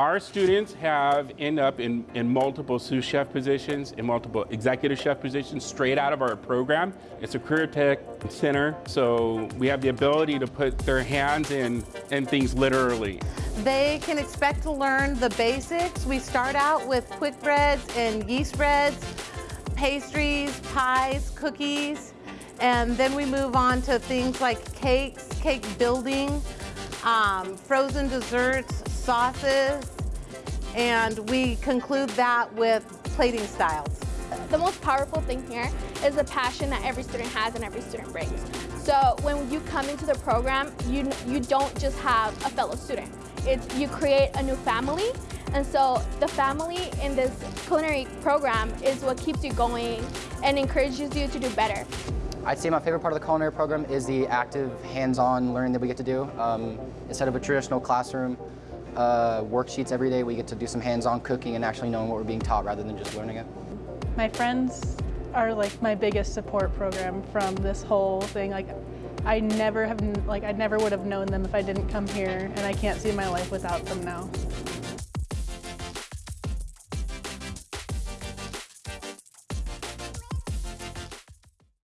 Our students have end up in, in multiple sous chef positions, in multiple executive chef positions straight out of our program. It's a career tech center, so we have the ability to put their hands in, in things literally. They can expect to learn the basics. We start out with quick breads and yeast breads, pastries, pies, cookies, and then we move on to things like cakes, cake building, um, frozen desserts, sauces, and we conclude that with plating styles. The most powerful thing here is the passion that every student has and every student brings. So when you come into the program, you, you don't just have a fellow student. It's, you create a new family, and so the family in this culinary program is what keeps you going and encourages you to do better. I'd say my favorite part of the culinary program is the active, hands-on learning that we get to do. Um, instead of a traditional classroom, uh, worksheets every day, we get to do some hands-on cooking and actually knowing what we're being taught rather than just learning it. My friends are like my biggest support program from this whole thing. Like, I never have, like, I never would have known them if I didn't come here, and I can't see my life without them now.